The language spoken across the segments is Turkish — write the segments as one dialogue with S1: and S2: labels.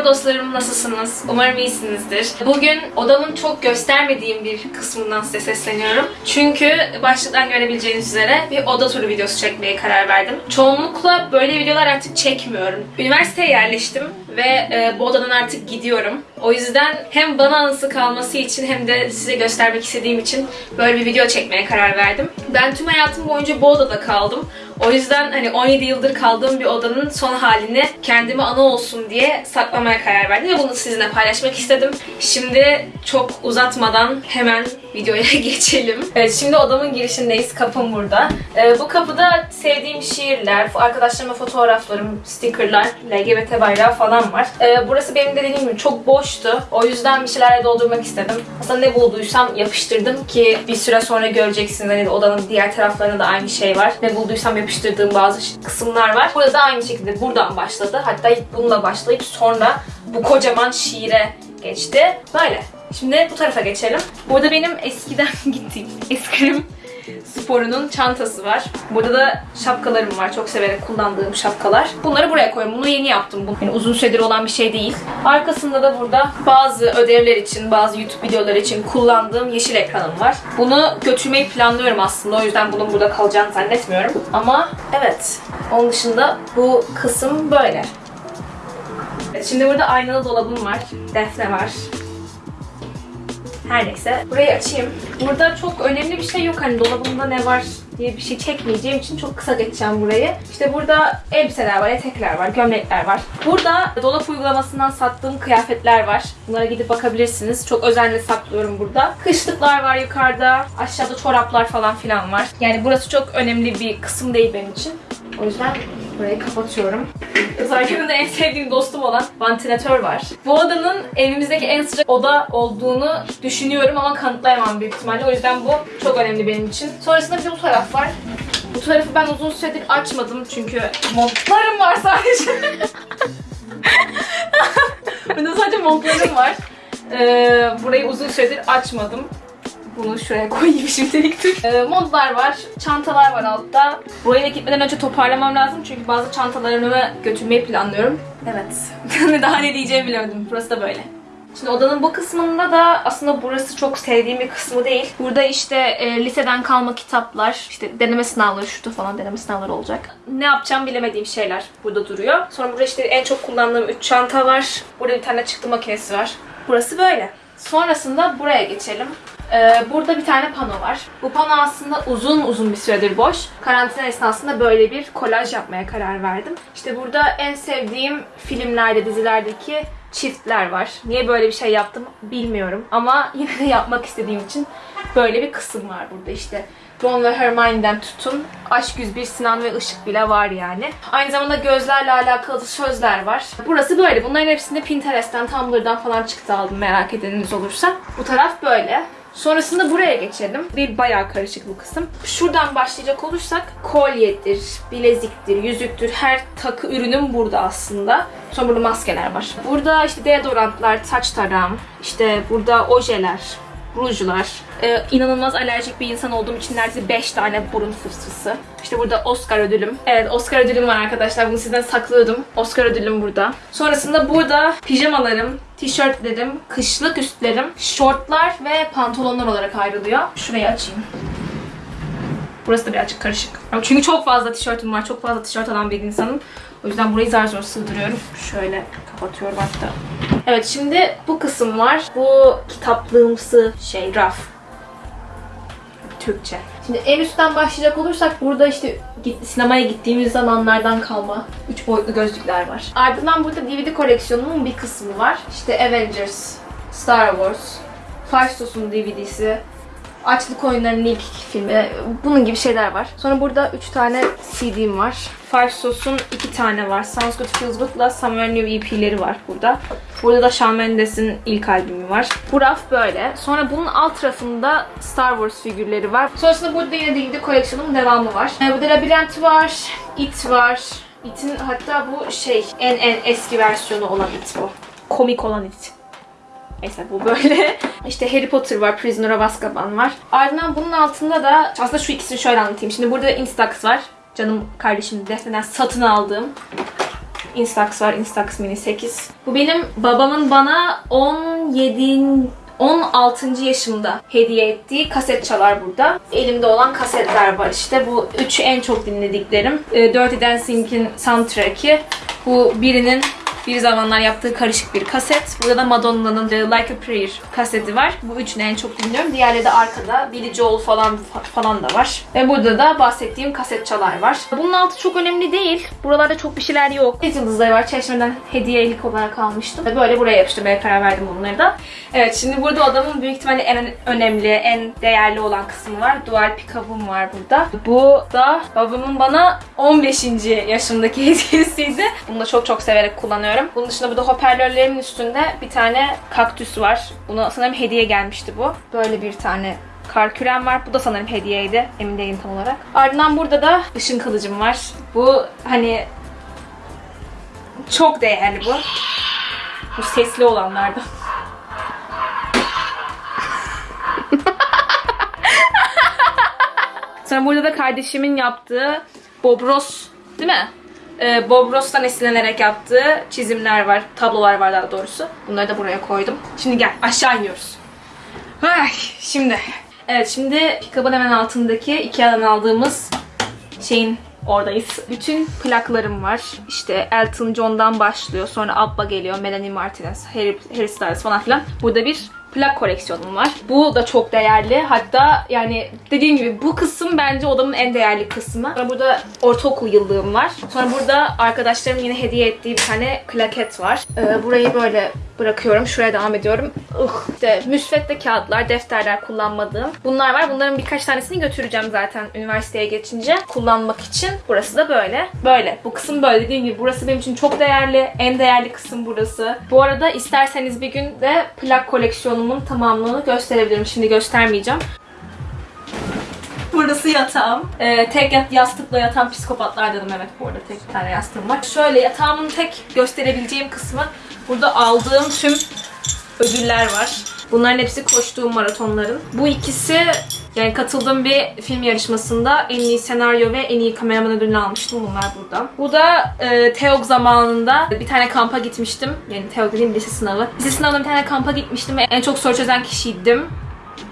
S1: Merhaba dostlarım, nasılsınız? Umarım iyisinizdir. Bugün odamın çok göstermediğim bir kısmından size sesleniyorum. Çünkü başlıktan görebileceğiniz üzere bir oda turu videosu çekmeye karar verdim. Çoğunlukla böyle videolar artık çekmiyorum. Üniversiteye yerleştim ve e, bu odadan artık gidiyorum. O yüzden hem bana anısı kalması için hem de size göstermek istediğim için böyle bir video çekmeye karar verdim. Ben tüm hayatım boyunca bu odada kaldım. O yüzden hani 17 yıldır kaldığım bir odanın son halini kendime anı olsun diye saklamaya karar verdim ve bunu sizinle paylaşmak istedim. Şimdi çok uzatmadan hemen videoya geçelim. Evet şimdi odamın girişindeyiz. Kapım burada. Ee, bu kapıda sevdiğim şiirler, arkadaşlarıma fotoğraflarım, stickerlar, LGBT bayrağı falan var. Ee, burası benim de dediğim gibi çok boştu. O yüzden bir şeylerle doldurmak istedim. Aslında ne bulduysam yapıştırdım ki bir süre sonra göreceksiniz. Hani odanın diğer taraflarında da aynı şey var. Ne bulduysam yapıştırdığım bazı kısımlar var. Burada da aynı şekilde buradan başladı. Hatta ilk bununla başlayıp sonra bu kocaman şiire geçti. Böyle. Şimdi bu tarafa geçelim. Burada benim eskiden gittiğim eskrim sporunun çantası var. Burada da şapkalarım var. Çok severek kullandığım şapkalar. Bunları buraya koyuyorum. Bunu yeni yaptım. Bu yani uzun süredir olan bir şey değil. Arkasında da burada bazı ödevler için, bazı YouTube videoları için kullandığım yeşil ekranım var. Bunu götürmeyi planlıyorum aslında. O yüzden bunun burada kalacağını zannetmiyorum. Ama evet. Onun dışında bu kısım böyle. Şimdi burada aynalı dolabım var. Defne var. Her neyse. Burayı açayım. Burada çok önemli bir şey yok. Hani dolabımda ne var diye bir şey çekmeyeceğim için çok kısa geçeceğim burayı. İşte burada elbiseler var, etekler var, gömlekler var. Burada dolap uygulamasından sattığım kıyafetler var. Bunlara gidip bakabilirsiniz. Çok özenle saklıyorum burada. Kışlıklar var yukarıda. Aşağıda çoraplar falan filan var. Yani burası çok önemli bir kısım değil benim için. O yüzden burayı kapatıyorum. Özellikle en sevdiğim dostum olan vantilatör var. Bu odanın evimizdeki en sıcak oda olduğunu düşünüyorum ama kanıtlayamam büyük ihtimalle. O yüzden bu çok önemli benim için. Sonrasında bir de bu taraf var. Bu tarafı ben uzun süredir açmadım çünkü montlarım var sadece. Burada sadece montlarım var. Ee, burayı uzun süredir açmadım. Bunu şuraya koyayım şimdilik dur. Ee, montlar var, çantalar var altta. Buraya gitmeden önce toparlamam lazım çünkü bazı çantalarımı götürmeyi planlıyorum. Evet. Daha ne diyeceğimi bilemedim. Burası da böyle. Şimdi odanın bu kısmında da aslında burası çok sevdiğim bir kısmı değil. Burada işte e, liseden kalma kitaplar, işte deneme sınavları, şurada falan deneme sınavları olacak. Ne yapacağım bilemediğim şeyler burada duruyor. Sonra burada işte en çok kullandığım 3 çanta var. Burada bir tane çıktı makinesi var. Burası böyle. Sonrasında buraya geçelim. Ee, burada bir tane pano var. Bu pano aslında uzun uzun bir süredir boş. Karantina esnasında böyle bir kolaj yapmaya karar verdim. İşte burada en sevdiğim filmlerde, dizilerdeki çiftler var. Niye böyle bir şey yaptım bilmiyorum. Ama yine de yapmak istediğim için böyle bir kısım var burada işte. Ron ve Hermione'den tutun. Aşk 101 Sinan ve Işık bile var yani. Aynı zamanda gözlerle alakalı sözler var. Burası böyle. Bunların hepsini Pinterest'ten, Tumblr'dan falan çıktı aldım merak edeniniz olursa. Bu taraf böyle. Sonrasında buraya geçelim. Bir bayağı karışık bu kısım. Şuradan başlayacak olursak kolyedir, bileziktir, yüzüktür. Her takı ürünüm burada aslında. Sonra burada maskeler var. Burada işte deodorantlar, saç tarağım, işte burada ojeler, rujlar. Ee, inanılmaz alerjik bir insan olduğum için neredeyse 5 tane burun fıstısı. İşte burada Oscar ödülüm. Evet Oscar ödülüm var arkadaşlar. Bunu sizden saklıyordum. Oscar ödülüm burada. Sonrasında burada pijamalarım, tişörtlerim, kışlık üstlerim, şortlar ve pantolonlar olarak ayrılıyor. Şurayı açayım. Burası da birazcık karışık. Çünkü çok fazla tişörtüm var. Çok fazla tişört alan bir insanım. O yüzden burayı zar zor sığdırıyorum. Şöyle kapatıyorum hatta. Evet şimdi bu kısım var. Bu kitaplığımsı şey raf. Türkçe. Şimdi en üstten başlayacak olursak burada işte sinemaya gittiğimiz zamanlardan kalma 3 boyutlu gözlükler var. Ardından burada DVD koleksiyonumun bir kısmı var. İşte Avengers, Star Wars, Faustos'un DVD'si, Açlık Oyunları'nın ilk filmi. Bunun gibi şeyler var. Sonra burada 3 tane CD'm var. Five Sauce'un 2 tane var. Sounds Good Feels Good'la Somewhere New EP'leri var burada. Burada da Shawn Mendes'in ilk albümü var. Bu raf böyle. Sonra bunun alt rafında Star Wars figürleri var. Sonrasında burada yine DVD koleksiyonun devamı var. Ee, burada Labirent var, It var. It'in hatta bu şey en en eski versiyonu olan It bu. Komik olan It. Neyse bu böyle. İşte Harry Potter var, Prisoner of Azkaban var. Ardından bunun altında da aslında şu ikisini şöyle anlatayım. Şimdi burada Instax var. Canım kardeşim Defne'den satın aldığım. Instax var. Instax Mini 8. Bu benim babamın bana 17 16. yaşımda hediye ettiği kaset çalar burada. Elimde olan kasetler var işte. Bu üçü en çok dinlediklerim. Ee, Dirty Dancing'in soundtrack'i. Bu birinin bir zamanlar yaptığı karışık bir kaset. Burada da Madonna'nın Like a Prayer kaseti var. Bu üçünü en çok dinliyorum. Diğerleri de arkada. Billy Joel falan falan da var. Ve burada da bahsettiğim kaset çalar var. Bunun altı çok önemli değil. Buralarda çok bir şeyler yok. Yıldızları var. Çeşmeden hediyelik olarak almıştım. Böyle buraya yapıştırmaya karar verdim bunları da. Evet şimdi burada odamın büyük ihtimalle en önemli, en değerli olan kısmı var. Dual pick-up'ım var burada. Bu da babamın bana 15. yaşındaki hediyesiydi. Bunu da çok çok severek kullanıyorum. Bunun dışında burada hoparlörlerimin üstünde bir tane kaktüs var. Buna sanırım hediye gelmişti bu. Böyle bir tane kar kürem var. Bu da sanırım hediyeydi. Emin değilim tam olarak. Ardından burada da ışın kılıcım var. Bu hani çok değerli bu. Bu sesli olanlardan. Sonra burada da kardeşimin yaptığı Bob Ross değil mi? Ee, Bob Ross'tan esinlenerek yaptığı çizimler var, tablolar var daha doğrusu. Bunları da buraya koydum. Şimdi gel aşağı iniyoruz. Ay, şimdi. Evet şimdi pikabın hemen altındaki Ikea'dan aldığımız şeyin oradayız. Bütün plaklarım var. İşte Elton John'dan başlıyor. Sonra Abba geliyor. Melanie Martinez, Harry, Harry Styles falan filan. Burada bir plak koleksiyonum var. Bu da çok değerli. Hatta yani dediğim gibi bu kısım bence odamın en değerli kısmı. Sonra burada ortaokul yıllığım var. Sonra burada arkadaşlarım yine hediye ettiği bir tane klaket var. Ee, burayı böyle bırakıyorum. Şuraya devam ediyorum. Uh, işte müsvedde kağıtlar, defterler kullanmadığım. Bunlar var. Bunların birkaç tanesini götüreceğim zaten üniversiteye geçince kullanmak için. Burası da böyle. Böyle. Bu kısım böyle. Dediğim gibi burası benim için çok değerli. En değerli kısım burası. Bu arada isterseniz bir gün de plak koleksiyonumun tamamlığını gösterebilirim. Şimdi göstermeyeceğim. Burası yatağım. Ee, tek yat- yastıkla yatan psikopatlardanım evet bu arada tek bir tane yastığım var. Şöyle yatağımın tek gösterebileceğim kısmı burada aldığım tüm ödüller var. Bunların hepsi koştuğum maratonların. Bu ikisi yani katıldığım bir film yarışmasında en iyi senaryo ve en iyi kameraman ödülünü almıştım. Bunlar burada. Bu da e, TEOG zamanında bir tane kampa gitmiştim. Yani TEOG dediğim lise sınavı. Lise sınavında bir tane kampa gitmiştim ve en çok soru çözen kişiydim.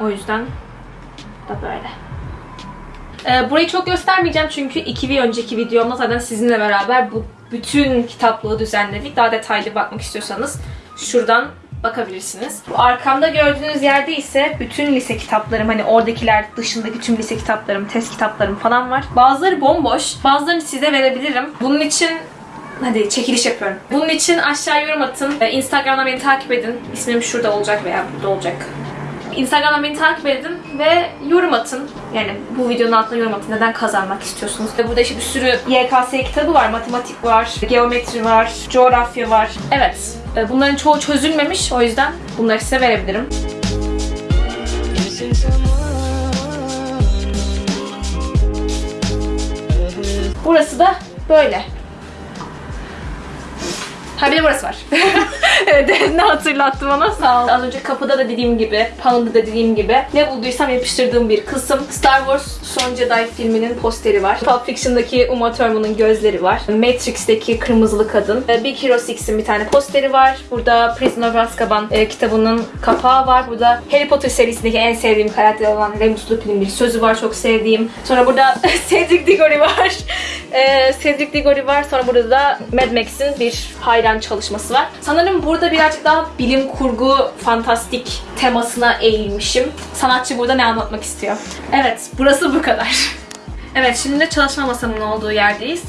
S1: O yüzden da böyle. Ee, burayı çok göstermeyeceğim çünkü iki bir önceki videomda zaten sizinle beraber bu bütün kitaplığı düzenledik. Daha detaylı bakmak istiyorsanız şuradan bakabilirsiniz. Bu arkamda gördüğünüz yerde ise bütün lise kitaplarım hani oradakiler dışındaki tüm lise kitaplarım, test kitaplarım falan var. Bazıları bomboş. Bazılarını size verebilirim. Bunun için Hadi çekiliş yapıyorum. Bunun için aşağı yorum atın. Ee, Instagram'dan beni takip edin. İsmim şurada olacak veya burada olacak. Instagram'dan beni takip edin ve yorum atın. Yani bu videonun altına yorum atın. Neden kazanmak istiyorsunuz? Ve burada işte bir sürü YKS kitabı var. Matematik var, geometri var, coğrafya var. Evet. e, Bunların çoğu çözülmemiş. O yüzden bunları size verebilirim. Burası da böyle. Ha bir de burası var. evet, ne hatırlattı bana sağ ol. Az önce kapıda da dediğim gibi, panelda da dediğim gibi ne bulduysam yapıştırdığım bir kısım. Star Wars Son Jedi filminin posteri var. Pulp Fiction'daki Uma Thurman'ın gözleri var. Matrix'teki kırmızılı kadın. Ee, Big Hero 6'in bir tane posteri var. Burada Prisoner of Azkaban e, kitabının kapağı var. Burada Harry Potter serisindeki en sevdiğim karakter olan Remus Lupin'in bir sözü var çok sevdiğim. Sonra burada Cedric Diggory var. Ee, Cedric Diggory var. Sonra burada da Mad Max'in bir hayran çalışması var. Sanırım burada birazcık daha bilim kurgu, fantastik temasına eğilmişim. Sanatçı burada ne anlatmak istiyor? Evet, burası bu kadar. Evet, şimdi de çalışma masamın olduğu yerdeyiz.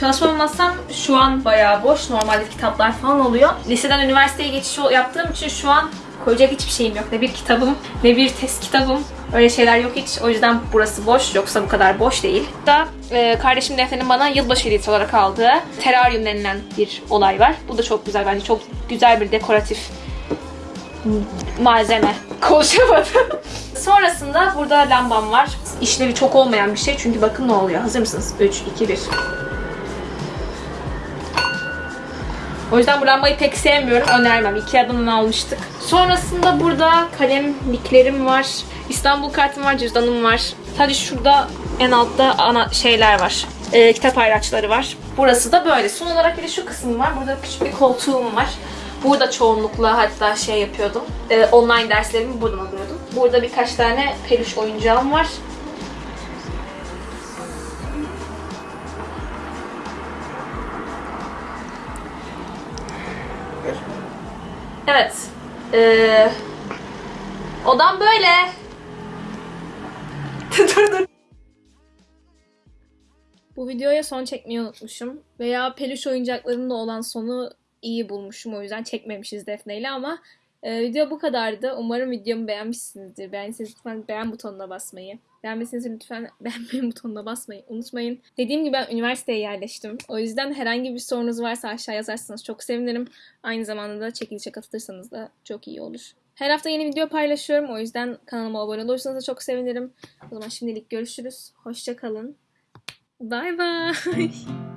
S1: Çalışma masam şu an bayağı boş. Normalde kitaplar falan oluyor. Liseden üniversiteye geçiş yaptığım için şu an koyacak hiçbir şeyim yok. Ne bir kitabım, ne bir test kitabım. Öyle şeyler yok hiç. O yüzden burası boş. Yoksa bu kadar boş değil. Da e, kardeşim Defne'nin bana yılbaşı hediyesi olarak aldığı teraryum denilen bir olay var. Bu da çok güzel bence. Çok güzel bir dekoratif malzeme. Konuşamadım. Sonrasında burada lambam var. İşlevi çok olmayan bir şey çünkü bakın ne oluyor. Hazır mısınız? 3, 2, 1. O yüzden bu lambayı pek sevmiyorum. Önermem. Ikea'dan almıştık. Sonrasında burada kalemliklerim var. İstanbul kartım var, cüzdanım var. Sadece şurada en altta ana şeyler var. Ee, kitap ayraçları var. Burası da böyle. Son olarak bir de şu kısım var. Burada küçük bir koltuğum var. Burada çoğunlukla hatta şey yapıyordum. Ee, online derslerimi buradan alıyordum. Burada birkaç tane peluş oyuncağım var. Ee, odam böyle. dur dur. Bu videoya son çekmeyi unutmuşum. Veya peluş oyuncaklarımda olan sonu iyi bulmuşum. O yüzden çekmemişiz Defne ile ama e, video bu kadardı. Umarım videomu beğenmişsinizdir. Beğendiyseniz lütfen beğen butonuna basmayı. Beğenmediyseniz lütfen beğenmeyi butonuna basmayı unutmayın. Dediğim gibi ben üniversiteye yerleştim. O yüzden herhangi bir sorunuz varsa aşağı yazarsanız çok sevinirim. Aynı zamanda da çekilişe katılırsanız da çok iyi olur. Her hafta yeni video paylaşıyorum. O yüzden kanalıma abone olursanız da çok sevinirim. O zaman şimdilik görüşürüz. Hoşça kalın. Bye bye.